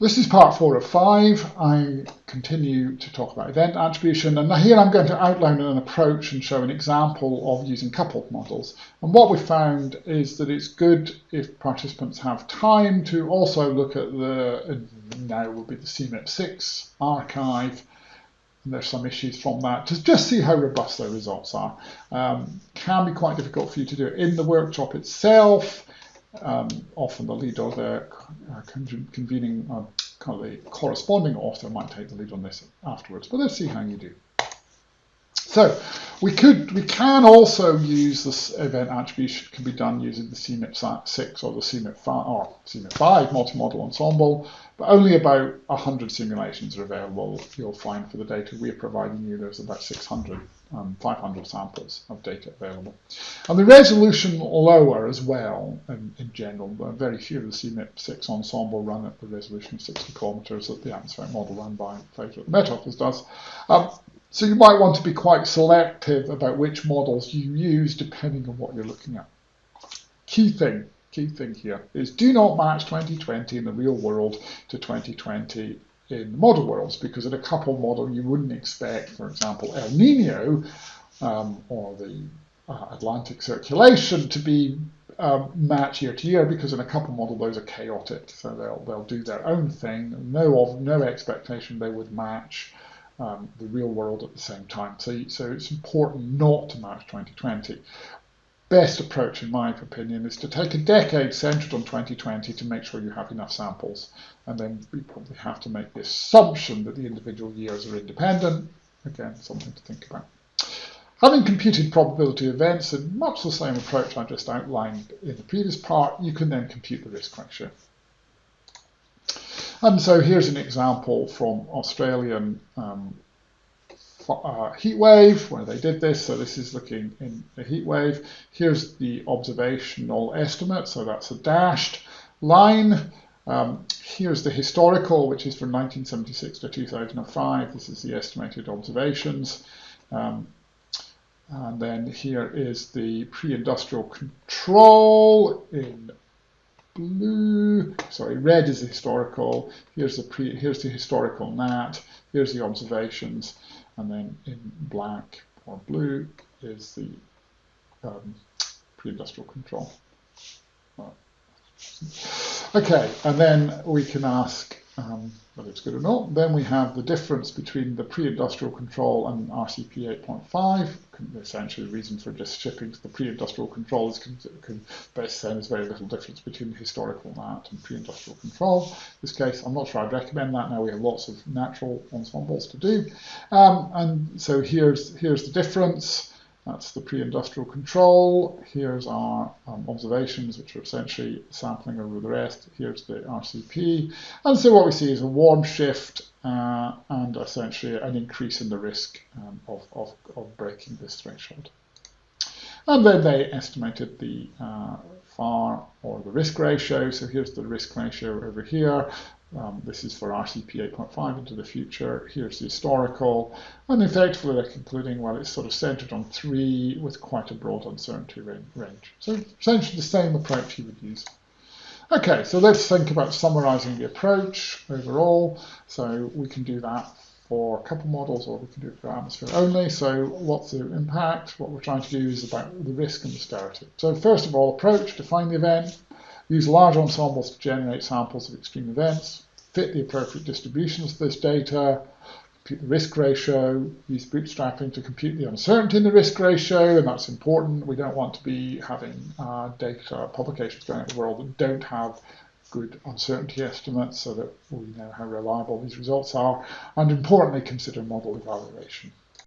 This is part four of five. I continue to talk about event attribution and here I'm going to outline an approach and show an example of using coupled models. And what we found is that it's good if participants have time to also look at the, now will be the CMIP6 archive, and there's some issues from that, to just see how robust their results are. Um, can be quite difficult for you to do it in the workshop itself, um, often the lead or the uh, convening uh, kind of the corresponding author might take the lead on this afterwards, but let's see how you do. So we could, we can also use this event attribution can be done using the CMIP 6 or the CMIP 5 or CMIP 5 multi-model ensemble, but only about 100 simulations are available. You'll find for the data we're providing you, there's about 600 um, 500 samples of data available. And the resolution lower as well in, in general. Very few of the CMIP6 ensemble run at the resolution of 60 kilometers that the atmospheric model run by Phaedra Met Office does. Um, so you might want to be quite selective about which models you use depending on what you're looking at. Key thing, key thing here is do not match 2020 in the real world to 2020 in the model worlds because in a couple model you wouldn't expect, for example, El Nino um, or the uh, Atlantic circulation to be um, match year to year because in a couple model those are chaotic, so they'll they'll do their own thing. No of no expectation they would match um, the real world at the same time. So so it's important not to match 2020 best approach, in my opinion, is to take a decade centered on 2020 to make sure you have enough samples. And then we probably have to make the assumption that the individual years are independent. Again, something to think about. Having computed probability events in much the same approach I just outlined in the previous part, you can then compute the risk ratio. And so here's an example from Australian um, uh, heat wave where they did this. So this is looking in the heat wave. Here's the observational estimate. So that's a dashed line. Um, here's the historical, which is from 1976 to 2005. This is the estimated observations. Um, and then here is the pre-industrial control in blue. Sorry, red is the historical. Here's the pre. Here's the historical NAT. Here's the observations and then in black or blue is the um, pre-industrial control. Okay, and then we can ask um, whether it's good or not. Then we have the difference between the pre-industrial control and RCP 8.5. Essentially, the reason for just shipping to the pre-industrial control is can best say there's very little difference between historical NAT and pre-industrial control. In this case, I'm not sure I'd recommend that. Now we have lots of natural ensembles to do. Um, and so here's, here's the difference. That's the pre-industrial control. Here's our um, observations, which are essentially sampling over the rest. Here's the RCP. And so what we see is a warm shift uh, and essentially an increase in the risk um, of, of, of, breaking this threshold. And then they estimated the uh, FAR or the risk ratio. So here's the risk ratio over here. Um, this is for RCP 8.5 into the future. Here's the historical. And effectively they're concluding, well, it's sort of centered on three with quite a broad uncertainty range. So essentially the same approach you would use. Okay, so let's think about summarizing the approach overall. So we can do that for a couple models or we can do it for atmosphere only. So what's the impact? What we're trying to do is about the risk and the severity. So first of all, approach, define the event, Use large ensembles to generate samples of extreme events, fit the appropriate distributions of this data, compute the risk ratio, use bootstrapping to compute the uncertainty in the risk ratio, and that's important. We don't want to be having uh, data publications going out in the world that don't have good uncertainty estimates so that we know how reliable these results are, and importantly, consider model evaluation.